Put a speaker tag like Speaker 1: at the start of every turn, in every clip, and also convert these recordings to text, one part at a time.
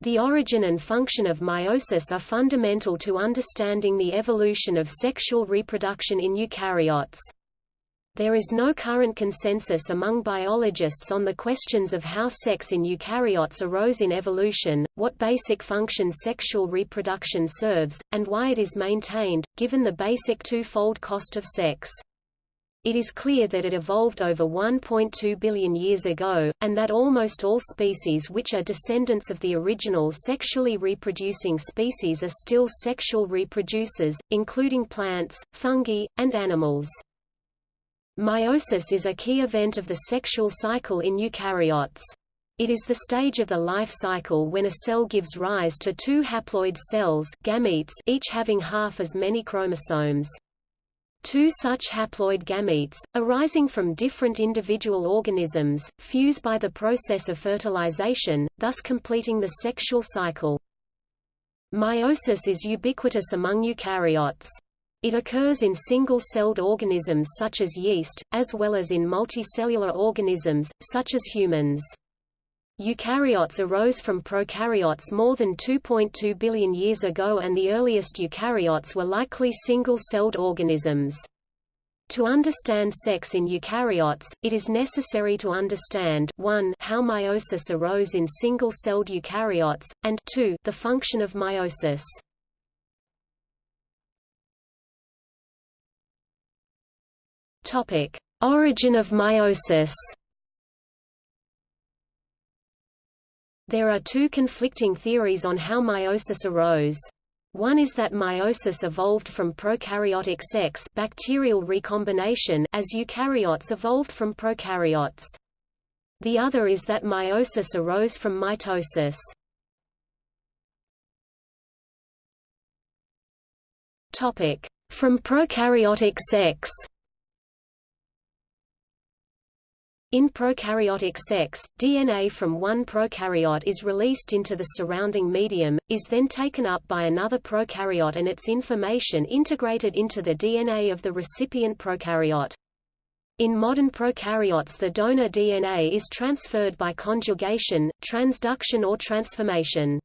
Speaker 1: The origin and function of meiosis are fundamental to understanding the evolution of sexual reproduction in eukaryotes. There is no current consensus among biologists on the questions of how sex in eukaryotes arose in evolution, what basic function sexual reproduction serves, and why it is maintained, given the basic two-fold cost of sex. It is clear that it evolved over 1.2 billion years ago, and that almost all species which are descendants of the original sexually reproducing species are still sexual reproducers, including plants, fungi, and animals. Meiosis is a key event of the sexual cycle in eukaryotes. It is the stage of the life cycle when a cell gives rise to two haploid cells gametes each having half as many chromosomes. Two such haploid gametes, arising from different individual organisms, fuse by the process of fertilization, thus completing the sexual cycle. Meiosis is ubiquitous among eukaryotes. It occurs in single-celled organisms such as yeast, as well as in multicellular organisms, such as humans. Eukaryotes arose from prokaryotes more than 2.2 billion years ago and the earliest eukaryotes were likely single-celled organisms. To understand sex in eukaryotes, it is necessary to understand 1 how meiosis arose in single-celled eukaryotes, and 2 the function of meiosis. Origin of meiosis. There are two conflicting theories on how meiosis arose. One is that meiosis evolved from prokaryotic sex bacterial recombination as eukaryotes evolved from prokaryotes. The other is that meiosis arose from mitosis. From prokaryotic sex In prokaryotic sex, DNA from one prokaryote is released into the surrounding medium, is then taken up by another prokaryote and its information integrated into the DNA of the recipient prokaryote. In modern prokaryotes the donor DNA is transferred by conjugation, transduction or transformation.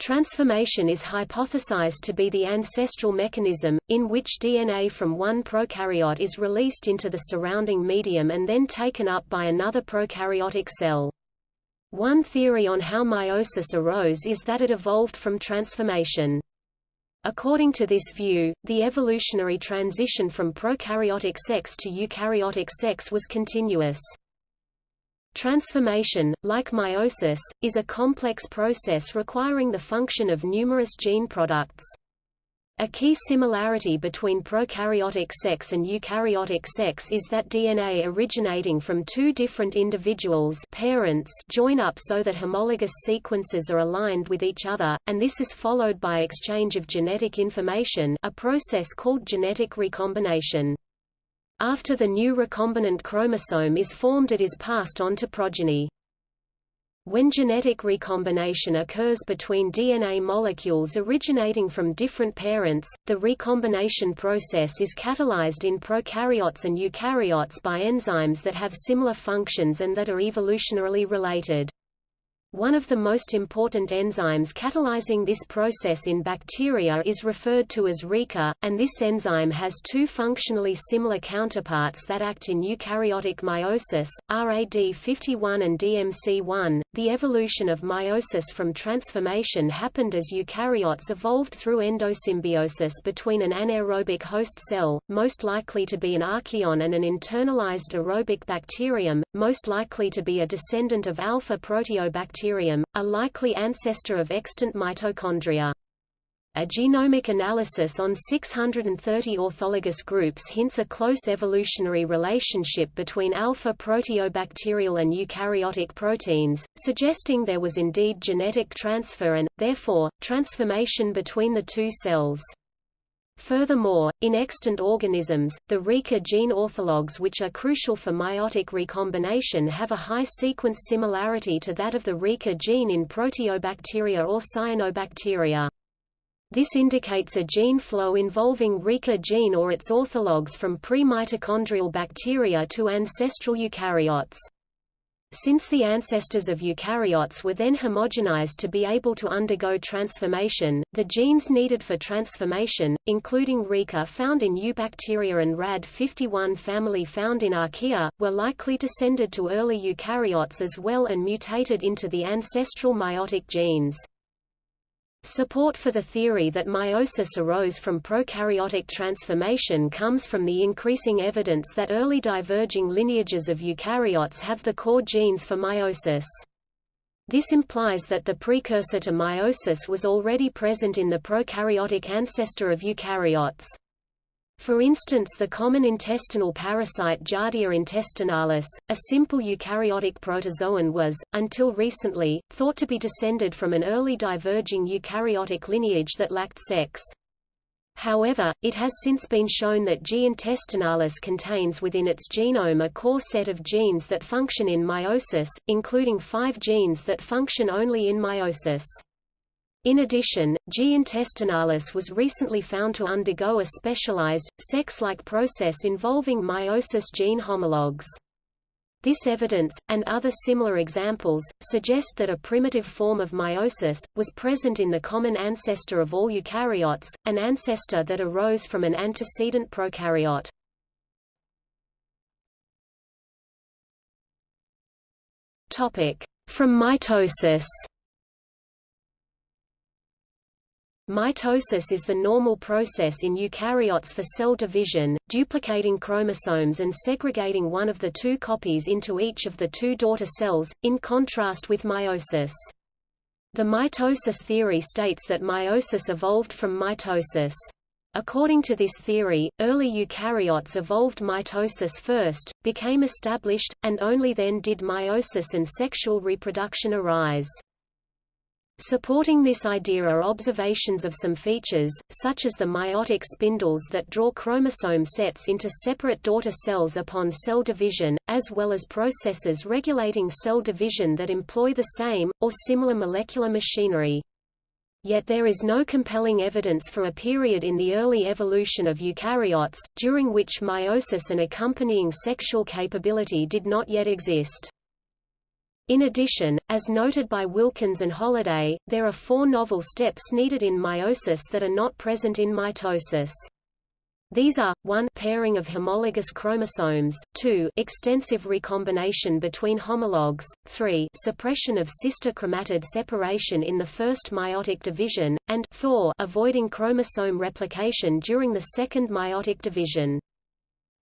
Speaker 1: Transformation is hypothesized to be the ancestral mechanism, in which DNA from one prokaryote is released into the surrounding medium and then taken up by another prokaryotic cell. One theory on how meiosis arose is that it evolved from transformation. According to this view, the evolutionary transition from prokaryotic sex to eukaryotic sex was continuous. Transformation, like meiosis, is a complex process requiring the function of numerous gene products. A key similarity between prokaryotic sex and eukaryotic sex is that DNA originating from two different individuals parents join up so that homologous sequences are aligned with each other, and this is followed by exchange of genetic information a process called genetic recombination. After the new recombinant chromosome is formed it is passed on to progeny. When genetic recombination occurs between DNA molecules originating from different parents, the recombination process is catalyzed in prokaryotes and eukaryotes by enzymes that have similar functions and that are evolutionarily related. One of the most important enzymes catalyzing this process in bacteria is referred to as RECA, and this enzyme has two functionally similar counterparts that act in eukaryotic meiosis, RAD51 and DMC1. The evolution of meiosis from transformation happened as eukaryotes evolved through endosymbiosis between an anaerobic host cell, most likely to be an archaeon and an internalized aerobic bacterium, most likely to be a descendant of alpha proteobacterium bacterium, a likely ancestor of extant mitochondria. A genomic analysis on 630 orthologous groups hints a close evolutionary relationship between alpha proteobacterial and eukaryotic proteins, suggesting there was indeed genetic transfer and, therefore, transformation between the two cells. Furthermore, in extant organisms, the RECA gene orthologs which are crucial for meiotic recombination have a high sequence similarity to that of the RECA gene in Proteobacteria or Cyanobacteria. This indicates a gene flow involving RECA gene or its orthologs from pre-mitochondrial bacteria to ancestral eukaryotes. Since the ancestors of eukaryotes were then homogenized to be able to undergo transformation, the genes needed for transformation, including RECA found in Eubacteria and RAD51 family found in Archaea, were likely descended to early eukaryotes as well and mutated into the ancestral meiotic genes. Support for the theory that meiosis arose from prokaryotic transformation comes from the increasing evidence that early diverging lineages of eukaryotes have the core genes for meiosis. This implies that the precursor to meiosis was already present in the prokaryotic ancestor of eukaryotes. For instance the common intestinal parasite Giardia intestinalis, a simple eukaryotic protozoan was, until recently, thought to be descended from an early diverging eukaryotic lineage that lacked sex. However, it has since been shown that G. intestinalis contains within its genome a core set of genes that function in meiosis, including five genes that function only in meiosis. In addition, G. intestinalis was recently found to undergo a specialized, sex-like process involving meiosis gene homologs. This evidence, and other similar examples, suggest that a primitive form of meiosis, was present in the common ancestor of all eukaryotes, an ancestor that arose from an antecedent prokaryote. From mitosis Mitosis is the normal process in eukaryotes for cell division, duplicating chromosomes and segregating one of the two copies into each of the two daughter cells, in contrast with meiosis. The mitosis theory states that meiosis evolved from mitosis. According to this theory, early eukaryotes evolved mitosis first, became established, and only then did meiosis and sexual reproduction arise. Supporting this idea are observations of some features, such as the meiotic spindles that draw chromosome sets into separate daughter cells upon cell division, as well as processes regulating cell division that employ the same, or similar molecular machinery. Yet there is no compelling evidence for a period in the early evolution of eukaryotes, during which meiosis and accompanying sexual capability did not yet exist. In addition, as noted by Wilkins and Holliday, there are four novel steps needed in meiosis that are not present in mitosis. These are, 1 pairing of homologous chromosomes, 2 extensive recombination between homologs, 3 suppression of sister chromatid separation in the first meiotic division, and 4 avoiding chromosome replication during the second meiotic division.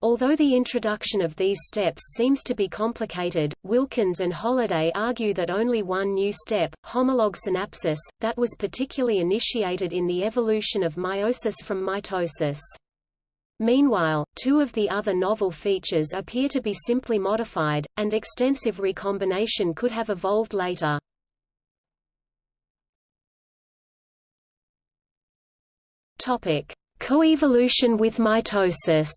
Speaker 1: Although the introduction of these steps seems to be complicated, Wilkins and Holliday argue that only one new step, homolog synapsis, that was particularly initiated in the evolution of meiosis from mitosis. Meanwhile, two of the other novel features appear to be simply modified, and extensive recombination could have evolved later. Coevolution with mitosis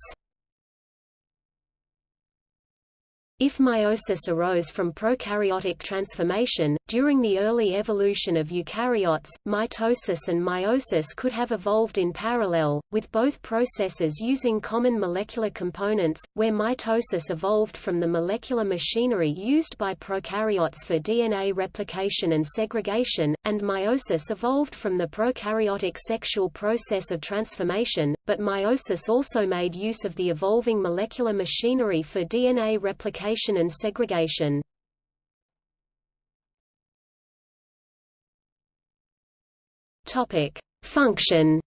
Speaker 1: If meiosis arose from prokaryotic transformation, during the early evolution of eukaryotes, mitosis and meiosis could have evolved in parallel, with both processes using common molecular components, where mitosis evolved from the molecular machinery used by prokaryotes for DNA replication and segregation, and meiosis evolved from the prokaryotic sexual process of transformation, but meiosis also made use of the evolving molecular machinery for DNA replication and segregation. Topic: Function.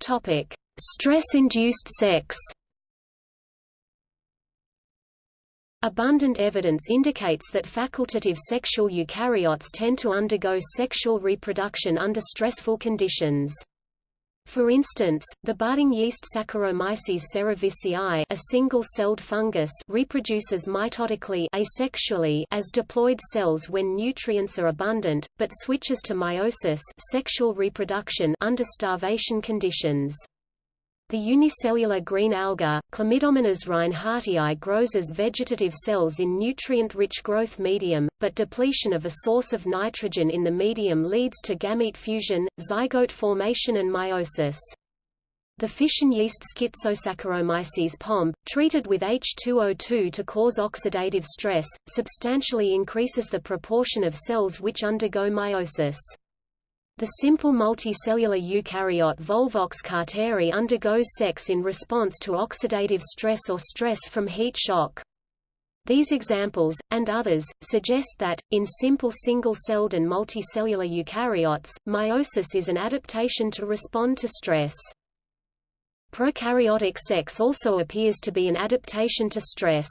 Speaker 1: Topic: Stress-induced sex. Abundant evidence indicates that facultative sexual eukaryotes tend to undergo sexual reproduction under stressful conditions. For instance, the budding yeast Saccharomyces cerevisiae a single-celled fungus reproduces mitotically asexually as diploid cells when nutrients are abundant, but switches to meiosis sexual reproduction under starvation conditions. The unicellular green alga, Chlamydomonas reinhardtii grows as vegetative cells in nutrient-rich growth medium, but depletion of a source of nitrogen in the medium leads to gamete fusion, zygote formation and meiosis. The fission yeast Schizosaccharomyces pombe, treated with H2O2 to cause oxidative stress, substantially increases the proportion of cells which undergo meiosis. The simple multicellular eukaryote Volvox carteri undergoes sex in response to oxidative stress or stress from heat shock. These examples, and others, suggest that, in simple single-celled and multicellular eukaryotes, meiosis is an adaptation to respond to stress. Prokaryotic sex also appears to be an adaptation to stress.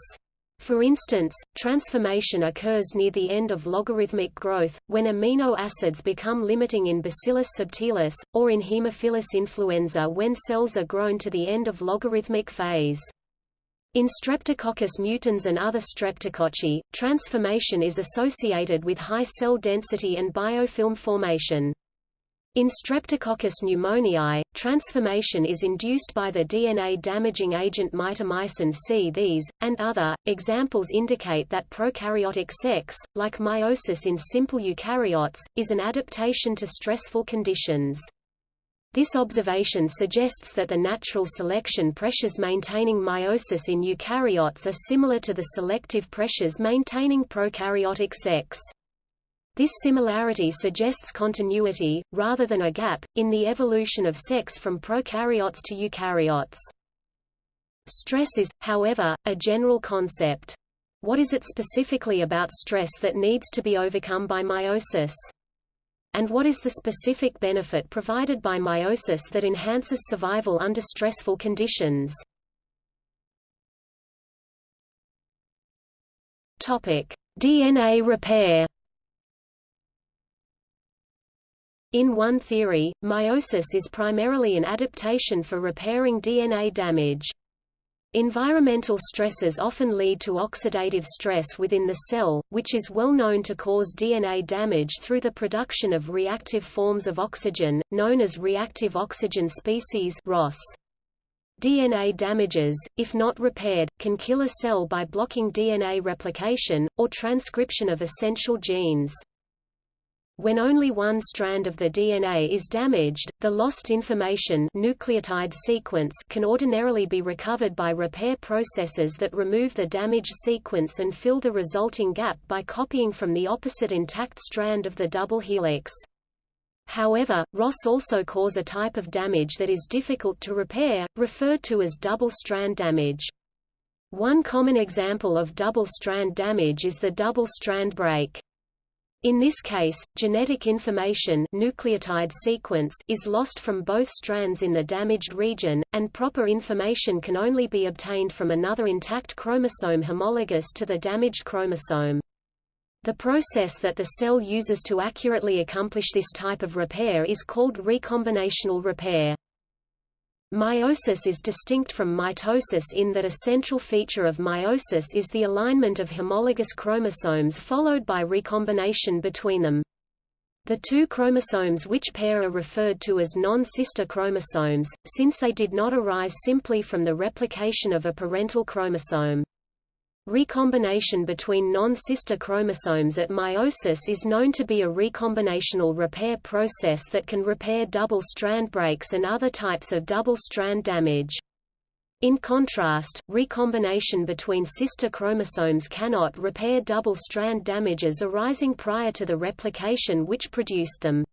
Speaker 1: For instance, transformation occurs near the end of logarithmic growth, when amino acids become limiting in Bacillus subtilis, or in Haemophilus influenza when cells are grown to the end of logarithmic phase. In Streptococcus mutans and other streptococci, transformation is associated with high cell density and biofilm formation. In Streptococcus pneumoniae, transformation is induced by the DNA-damaging agent mitomycin C. These, and other, examples indicate that prokaryotic sex, like meiosis in simple eukaryotes, is an adaptation to stressful conditions. This observation suggests that the natural selection pressures maintaining meiosis in eukaryotes are similar to the selective pressures maintaining prokaryotic sex. This similarity suggests continuity, rather than a gap, in the evolution of sex from prokaryotes to eukaryotes. Stress is, however, a general concept. What is it specifically about stress that needs to be overcome by meiosis? and what is the specific benefit provided by meiosis that enhances survival under stressful conditions? DNA repair. In one theory, meiosis is primarily an adaptation for repairing DNA damage. Environmental stresses often lead to oxidative stress within the cell, which is well known to cause DNA damage through the production of reactive forms of oxygen, known as reactive oxygen species ROS. DNA damages, if not repaired, can kill a cell by blocking DNA replication, or transcription of essential genes. When only one strand of the DNA is damaged, the lost information nucleotide sequence can ordinarily be recovered by repair processes that remove the damaged sequence and fill the resulting gap by copying from the opposite intact strand of the double helix. However, ROS also cause a type of damage that is difficult to repair, referred to as double-strand damage. One common example of double-strand damage is the double-strand break. In this case, genetic information nucleotide sequence is lost from both strands in the damaged region, and proper information can only be obtained from another intact chromosome homologous to the damaged chromosome. The process that the cell uses to accurately accomplish this type of repair is called recombinational repair. Meiosis is distinct from mitosis in that a central feature of meiosis is the alignment of homologous chromosomes followed by recombination between them. The two chromosomes which pair are referred to as non-sister chromosomes, since they did not arise simply from the replication of a parental chromosome. Recombination between non-sister chromosomes at meiosis is known to be a recombinational repair process that can repair double-strand breaks and other types of double-strand damage. In contrast, recombination between sister chromosomes cannot repair double-strand damages arising prior to the replication which produced them.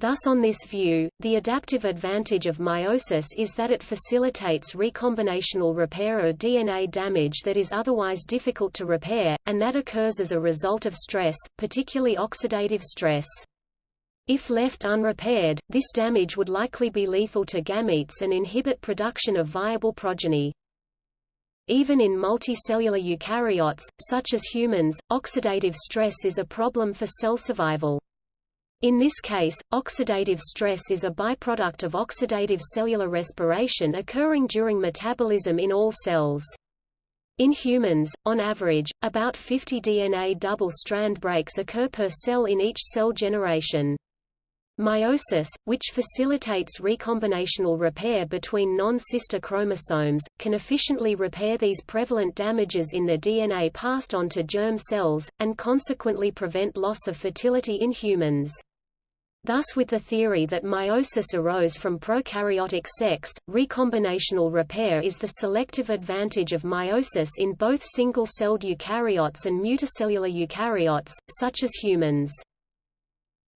Speaker 1: Thus on this view, the adaptive advantage of meiosis is that it facilitates recombinational repair of DNA damage that is otherwise difficult to repair, and that occurs as a result of stress, particularly oxidative stress. If left unrepaired, this damage would likely be lethal to gametes and inhibit production of viable progeny. Even in multicellular eukaryotes, such as humans, oxidative stress is a problem for cell survival. In this case, oxidative stress is a byproduct of oxidative cellular respiration occurring during metabolism in all cells. In humans, on average, about 50 DNA double-strand breaks occur per cell in each cell generation. Meiosis, which facilitates recombinational repair between non-sister chromosomes, can efficiently repair these prevalent damages in the DNA passed on to germ cells, and consequently prevent loss of fertility in humans. Thus with the theory that meiosis arose from prokaryotic sex, recombinational repair is the selective advantage of meiosis in both single-celled eukaryotes and multicellular eukaryotes, such as humans.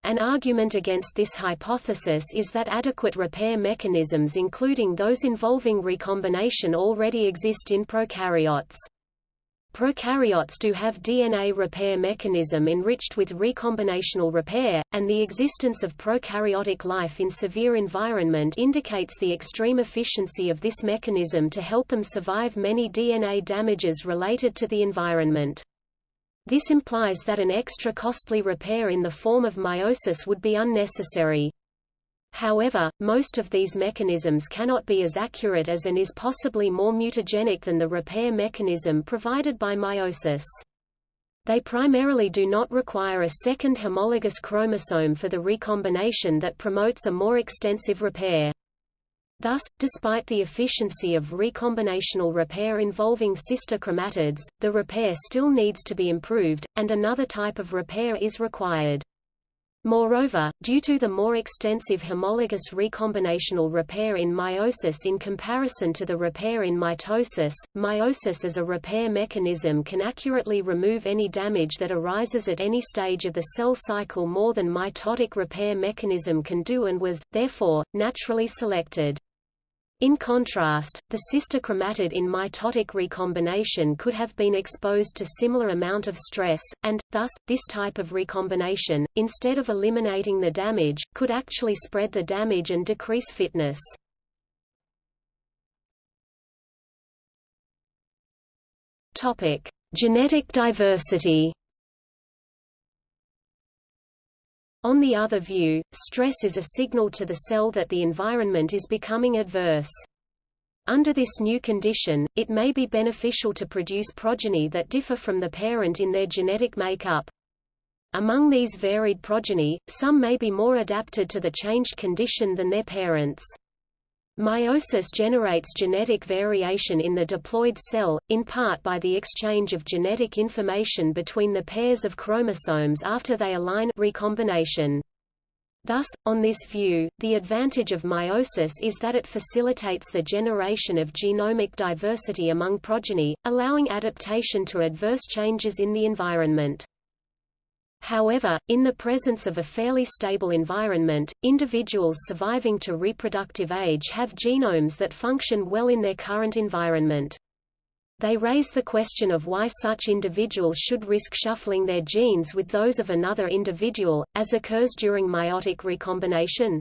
Speaker 1: An argument against this hypothesis is that adequate repair mechanisms including those involving recombination already exist in prokaryotes. Prokaryotes do have DNA repair mechanism enriched with recombinational repair, and the existence of prokaryotic life in severe environment indicates the extreme efficiency of this mechanism to help them survive many DNA damages related to the environment. This implies that an extra costly repair in the form of meiosis would be unnecessary. However, most of these mechanisms cannot be as accurate as and is possibly more mutagenic than the repair mechanism provided by meiosis. They primarily do not require a second homologous chromosome for the recombination that promotes a more extensive repair. Thus, despite the efficiency of recombinational repair involving sister chromatids, the repair still needs to be improved, and another type of repair is required. Moreover, due to the more extensive homologous recombinational repair in meiosis in comparison to the repair in mitosis, meiosis as a repair mechanism can accurately remove any damage that arises at any stage of the cell cycle more than mitotic repair mechanism can do and was, therefore, naturally selected. In contrast, the sister chromatid in mitotic recombination could have been exposed to similar amount of stress, and, thus, this type of recombination, instead of eliminating the damage, could actually spread the damage and decrease fitness. Genetic diversity. On the other view, stress is a signal to the cell that the environment is becoming adverse. Under this new condition, it may be beneficial to produce progeny that differ from the parent in their genetic makeup. Among these varied progeny, some may be more adapted to the changed condition than their parents. Meiosis generates genetic variation in the diploid cell, in part by the exchange of genetic information between the pairs of chromosomes after they align recombination. Thus, on this view, the advantage of meiosis is that it facilitates the generation of genomic diversity among progeny, allowing adaptation to adverse changes in the environment. However, in the presence of a fairly stable environment, individuals surviving to reproductive age have genomes that function well in their current environment. They raise the question of why such individuals should risk shuffling their genes with those of another individual, as occurs during meiotic recombination.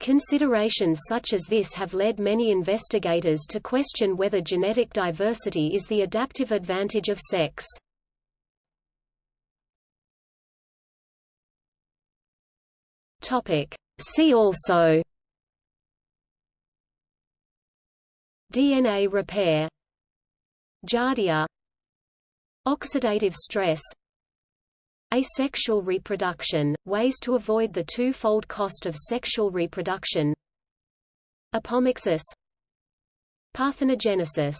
Speaker 1: Considerations such as this have led many investigators to question whether genetic diversity is the adaptive advantage of sex. See also DNA repair Giardia Oxidative stress Asexual reproduction, ways to avoid the two-fold cost of sexual reproduction Apomixis Parthenogenesis